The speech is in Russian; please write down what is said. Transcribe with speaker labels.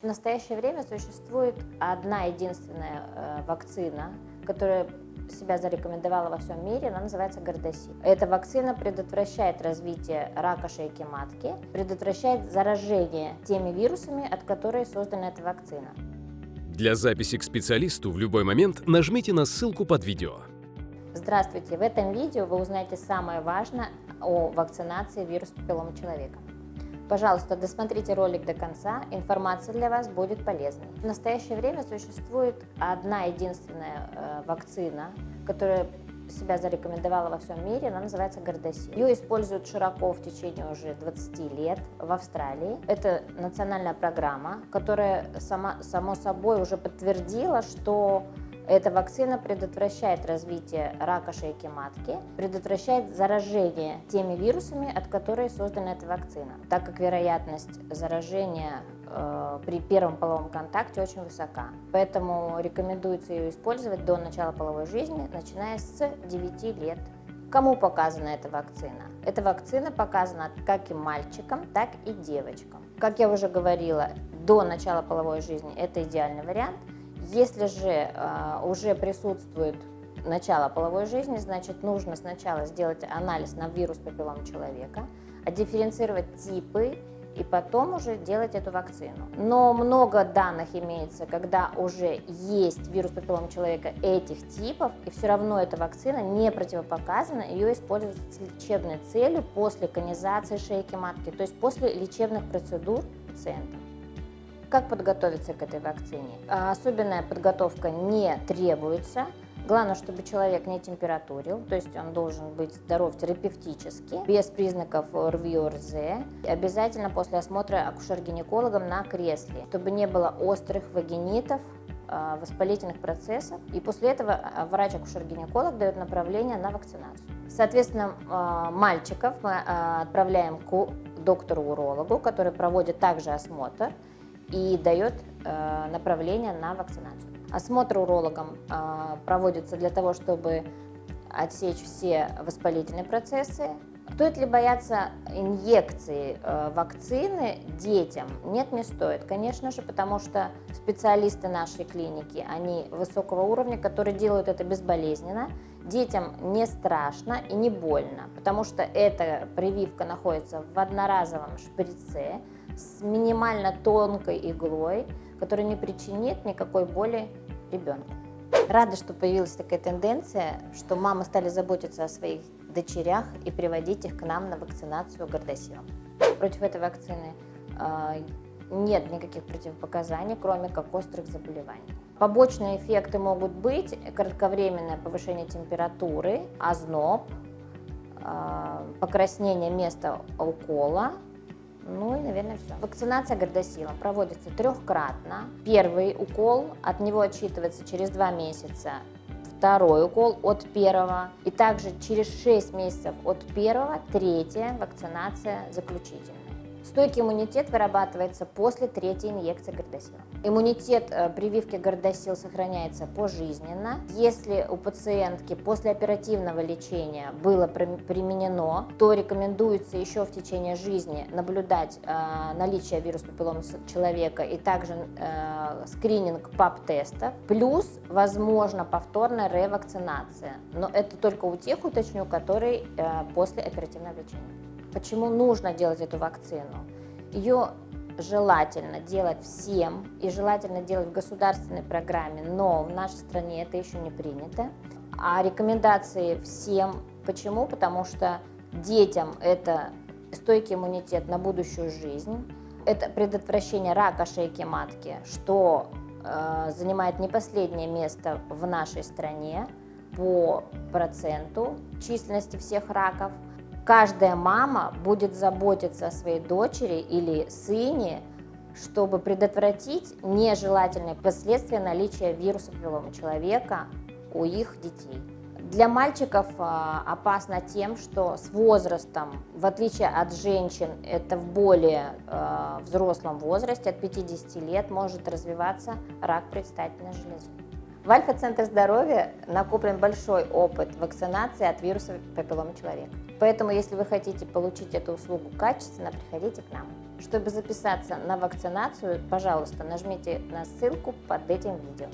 Speaker 1: В настоящее время существует одна единственная э, вакцина, которая себя зарекомендовала во всем мире, она называется Гордосил. Эта вакцина предотвращает развитие рака шейки матки, предотвращает заражение теми вирусами, от которых создана эта вакцина.
Speaker 2: Для записи к специалисту в любой момент нажмите на ссылку под видео.
Speaker 1: Здравствуйте! В этом видео вы узнаете самое важное о вакцинации вируса папиллома человека. Пожалуйста, досмотрите ролик до конца, информация для вас будет полезной. В настоящее время существует одна единственная э, вакцина, которая себя зарекомендовала во всем мире, она называется Гордосил. Ее используют широко в течение уже 20 лет в Австралии. Это национальная программа, которая сама, само собой уже подтвердила, что эта вакцина предотвращает развитие рака шейки матки, предотвращает заражение теми вирусами, от которых создана эта вакцина, так как вероятность заражения э, при первом половом контакте очень высока. Поэтому рекомендуется ее использовать до начала половой жизни, начиная с 9 лет. Кому показана эта вакцина? Эта вакцина показана как и мальчикам, так и девочкам. Как я уже говорила, до начала половой жизни это идеальный вариант – если же э, уже присутствует начало половой жизни, значит нужно сначала сделать анализ на вирус папиллома человека, дифференцировать типы и потом уже делать эту вакцину. Но много данных имеется, когда уже есть вирус папиллома человека этих типов, и все равно эта вакцина не противопоказана, ее используют с лечебной целью после конизации шейки матки, то есть после лечебных процедур пациента. Как подготовиться к этой вакцине? А, особенная подготовка не требуется. Главное, чтобы человек не температурил, то есть он должен быть здоров терапевтически, без признаков РВИ ОРЗ. Обязательно после осмотра акушер-гинекологом на кресле, чтобы не было острых вагинитов, а, воспалительных процессов. И после этого а, врач-акушер-гинеколог дает направление на вакцинацию. Соответственно, мальчиков мы отправляем к доктору-урологу, который проводит также осмотр и дает э, направление на вакцинацию. Осмотр урологом э, проводится для того, чтобы отсечь все воспалительные процессы. Стоит ли бояться инъекции э, вакцины детям? Нет, не стоит, конечно же, потому что специалисты нашей клиники, они высокого уровня, которые делают это безболезненно. Детям не страшно и не больно, потому что эта прививка находится в одноразовом шприце, с минимально тонкой иглой, которая не причинит никакой боли ребенку. Рада, что появилась такая тенденция, что мамы стали заботиться о своих дочерях и приводить их к нам на вакцинацию гордосилом. Против этой вакцины э, нет никаких противопоказаний, кроме как острых заболеваний. Побочные эффекты могут быть кратковременное повышение температуры, озноб, э, покраснение места укола, ну и, наверное, все. Вакцинация гордосилом проводится трехкратно. Первый укол, от него отчитывается через два месяца. Второй укол от первого. И также через 6 месяцев от первого, третья вакцинация заключительная. Стойкий иммунитет вырабатывается после третьей инъекции гордосила. Иммунитет э, прививки гордосил сохраняется пожизненно. Если у пациентки после оперативного лечения было применено, то рекомендуется еще в течение жизни наблюдать э, наличие вируса папиллома человека и также э, скрининг ПАП-тестов. Плюс, возможно, повторная ревакцинация. Но это только у тех, уточню, которые после оперативного лечения. Почему нужно делать эту вакцину? Ее желательно делать всем и желательно делать в государственной программе, но в нашей стране это еще не принято. А рекомендации всем. Почему? Потому что детям это стойкий иммунитет на будущую жизнь, это предотвращение рака шейки матки, что э, занимает не последнее место в нашей стране по проценту численности всех раков – каждая мама будет заботиться о своей дочери или сыне, чтобы предотвратить нежелательные последствия наличия вируса папиллома человека у их детей. Для мальчиков а, опасно тем, что с возрастом, в отличие от женщин, это в более а, взрослом возрасте, от 50 лет, может развиваться рак предстательной железы. В Альфа-центре здоровья накоплен большой опыт вакцинации от вируса папиллома человека. Поэтому, если вы хотите получить эту услугу качественно, приходите к нам. Чтобы записаться на вакцинацию, пожалуйста, нажмите на ссылку под этим видео.